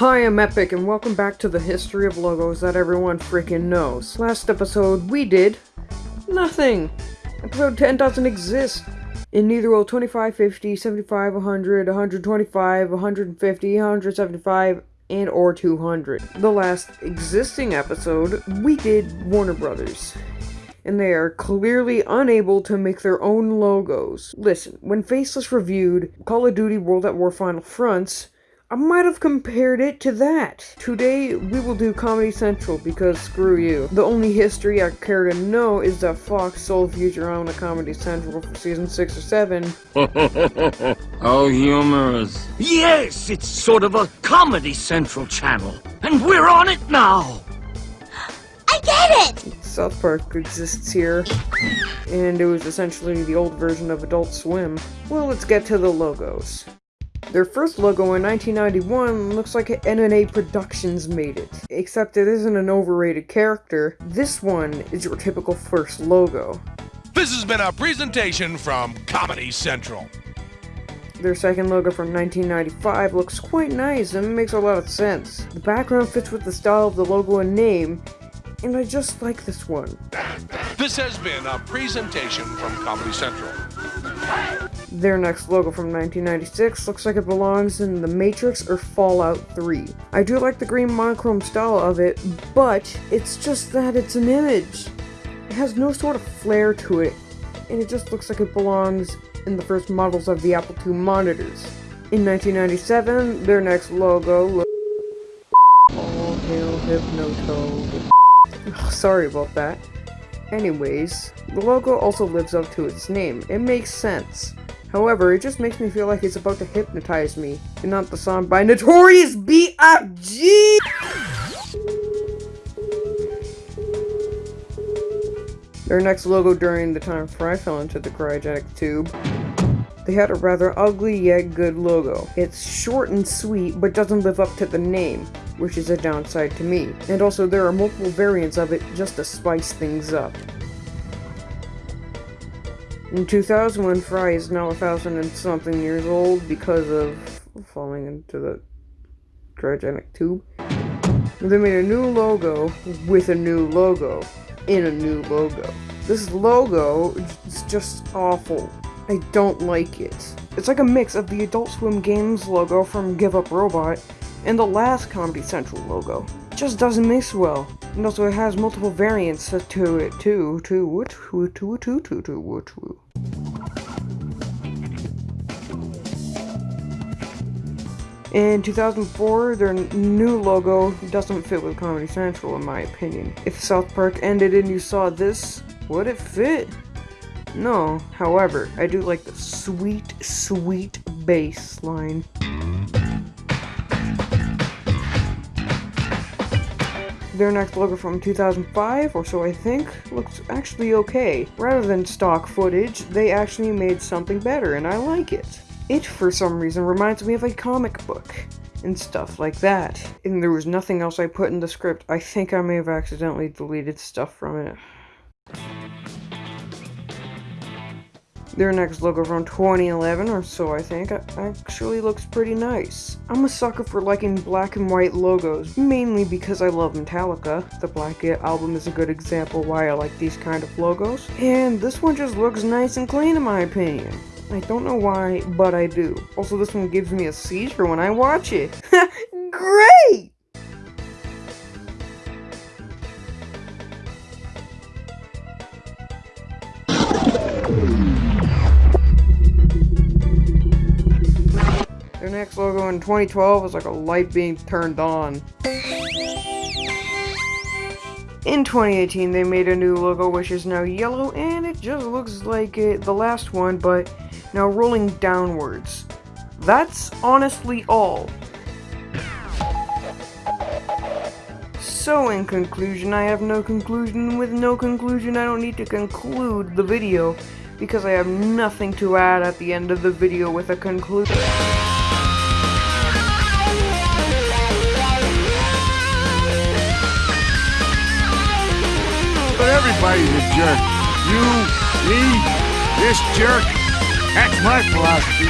Hi, I'm Epic, and welcome back to the history of logos that everyone freaking knows. Last episode, we did nothing. Episode 10 doesn't exist. In neither will 25, 50, 75, 100, 125, 150, 175, and or 200. The last existing episode, we did Warner Brothers. And they are clearly unable to make their own logos. Listen, when Faceless reviewed Call of Duty World at War Final Fronts, I might have compared it to that. Today, we will do Comedy Central because screw you. The only history I care to know is that Fox sold Futurama to Comedy Central for season 6 or 7. How humorous. Yes, it's sort of a Comedy Central channel. And we're on it now! I get it! South Park exists here, and it was essentially the old version of Adult Swim. Well, let's get to the logos. Their first logo in 1991 looks like NNA Productions made it, except it isn't an overrated character. This one is your typical first logo. This has been a presentation from Comedy Central. Their second logo from 1995 looks quite nice and makes a lot of sense. The background fits with the style of the logo and name, and I just like this one. This has been a presentation from Comedy Central. Their next logo from 1996 looks like it belongs in The Matrix or Fallout 3. I do like the green monochrome style of it, but it's just that it's an image. It has no sort of flair to it, and it just looks like it belongs in the first models of the Apple II monitors. In 1997, their next logo looked All hail Hypnotoad. Oh, sorry about that. Anyways, the logo also lives up to its name. It makes sense. However, it just makes me feel like it's about to hypnotize me, and not the song by Notorious B.I.G. Their next logo during the time before I fell into the cryogenic tube. They had a rather ugly yet good logo. It's short and sweet, but doesn't live up to the name, which is a downside to me. And also there are multiple variants of it just to spice things up. In 2000, when Fry is now a thousand and something years old because of falling into the cryogenic tube, they made a new logo with a new logo in a new logo. This logo is just awful. I don't like it. It's like a mix of the Adult Swim Games logo from Give Up Robot and the last Comedy Central logo. Just doesn't mix well. And also it has multiple variants to it too, to to, to, to, to, to. In 2004, their new logo doesn't fit with Comedy Central in my opinion. If South Park ended and you saw this, would it fit? No, however, I do like the sweet, sweet bass line. Their next logo from 2005, or so I think, looks actually okay. Rather than stock footage, they actually made something better, and I like it. It, for some reason, reminds me of a comic book, and stuff like that. And there was nothing else I put in the script. I think I may have accidentally deleted stuff from it. Their next logo from 2011 or so I think actually looks pretty nice. I'm a sucker for liking black and white logos, mainly because I love Metallica. The Black album is a good example why I like these kind of logos. And this one just looks nice and clean in my opinion. I don't know why, but I do. Also, this one gives me a seizure when I watch it. Great! Next logo in 2012 was like a light being turned on. In 2018, they made a new logo which is now yellow and it just looks like it, the last one, but now rolling downwards. That's honestly all. So in conclusion, I have no conclusion. With no conclusion, I don't need to conclude the video because I have nothing to add at the end of the video with a conclusion. A jerk. You, me, this jerk. That's my philosophy.